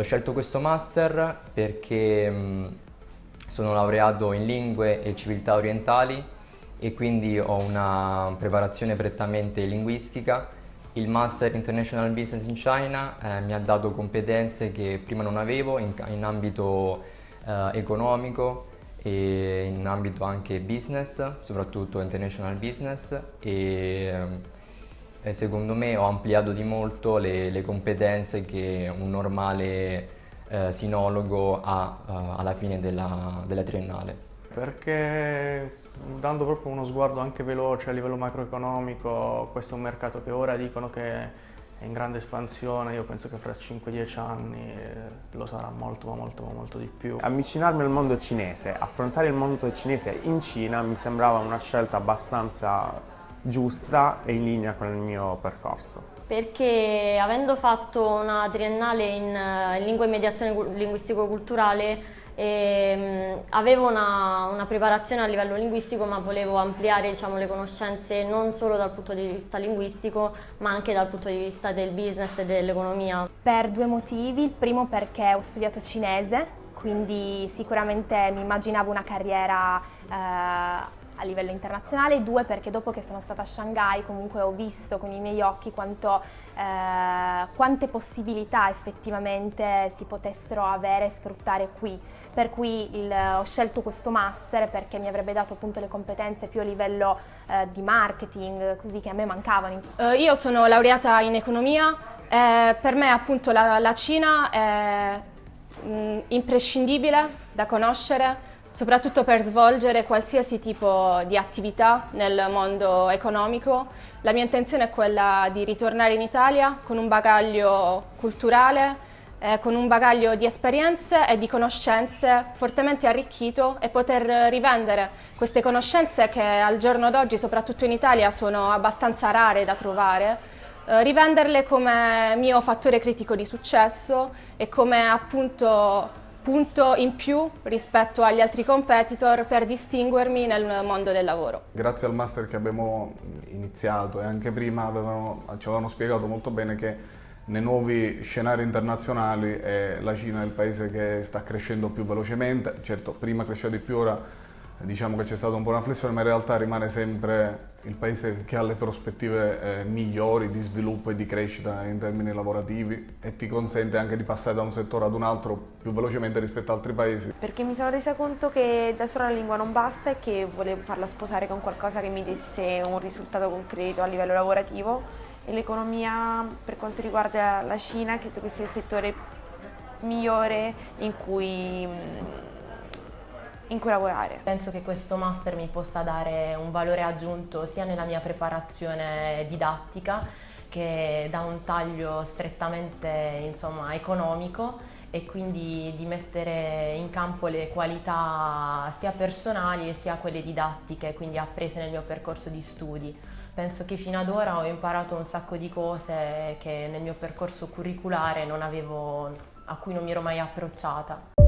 Ho scelto questo master perché mh, sono laureato in lingue e civiltà orientali e quindi ho una preparazione prettamente linguistica. Il Master International Business in China eh, mi ha dato competenze che prima non avevo in, in ambito eh, economico e in ambito anche business, soprattutto international business e, e secondo me ho ampliato di molto le, le competenze che un normale eh, sinologo ha eh, alla fine della, della triennale. Perché dando proprio uno sguardo anche veloce a livello macroeconomico, questo è un mercato che ora dicono che è in grande espansione, io penso che fra 5-10 anni eh, lo sarà molto ma molto ma molto di più. Avvicinarmi al mondo cinese, affrontare il mondo cinese in Cina mi sembrava una scelta abbastanza giusta e in linea con il mio percorso. Perché avendo fatto una triennale in, eh, in lingua e mediazione linguistico-culturale e, ehm, avevo una, una, preparazione a livello linguistico ma volevo ampliare diciamo, le conoscenze non solo dal punto di vista linguistico ma anche dal punto di vista del business e dell'economia. Per due motivi, il primo perché ho studiato cinese quindi sicuramente mi immaginavo una carriera eh, a livello internazionale, due perché dopo che sono stata a Shanghai comunque ho visto con i miei occhi quanto, eh, quante possibilità effettivamente si potessero avere e sfruttare qui, per cui il, ho scelto questo master perché mi avrebbe dato appunto le competenze più a livello eh, di marketing, così che a me mancavano. Uh, io sono laureata in economia, eh, per me appunto la, la Cina è mh, mm, imprescindibile da conoscere, soprattutto per svolgere qualsiasi tipo di attività nel mondo economico. La mia intenzione è quella di ritornare in Italia con un bagaglio culturale, eh, con un bagaglio di esperienze e di conoscenze fortemente arricchito e poter rivendere queste conoscenze che al giorno d'oggi, soprattutto in Italia, sono abbastanza rare da trovare, eh, rivenderle come mio fattore critico di successo e come appunto punto in più rispetto agli altri competitor per distinguermi nel mondo del lavoro. Grazie al master che abbiamo iniziato e anche prima avevano, ci avevano spiegato molto bene che nei nuovi scenari internazionali eh, la Cina è il paese che sta crescendo più velocemente, certo prima cresceva di più, ora diciamo che c'è stata un po' una flessione, ma in realtà rimane sempre il paese che ha le prospettive eh, migliori di sviluppo e di crescita in termini lavorativi e ti consente anche di passare da un settore ad un altro più velocemente rispetto ad altri paesi. Perché mi sono resa conto che da sola la lingua non basta e che volevo farla sposare con qualcosa che mi desse un risultato concreto a livello lavorativo e l'economia per quanto riguarda la Cina credo che sia il settore migliore in cui in cui lavorare. Penso che questo master mi possa dare un valore aggiunto sia nella mia preparazione didattica che da un taglio strettamente insomma, economico e quindi di mettere in campo le qualità sia personali sia quelle didattiche, quindi apprese nel mio percorso di studi. Penso che fino ad ora ho imparato un sacco di cose che nel mio percorso curriculare avevo, a cui non mi ero mai approcciata.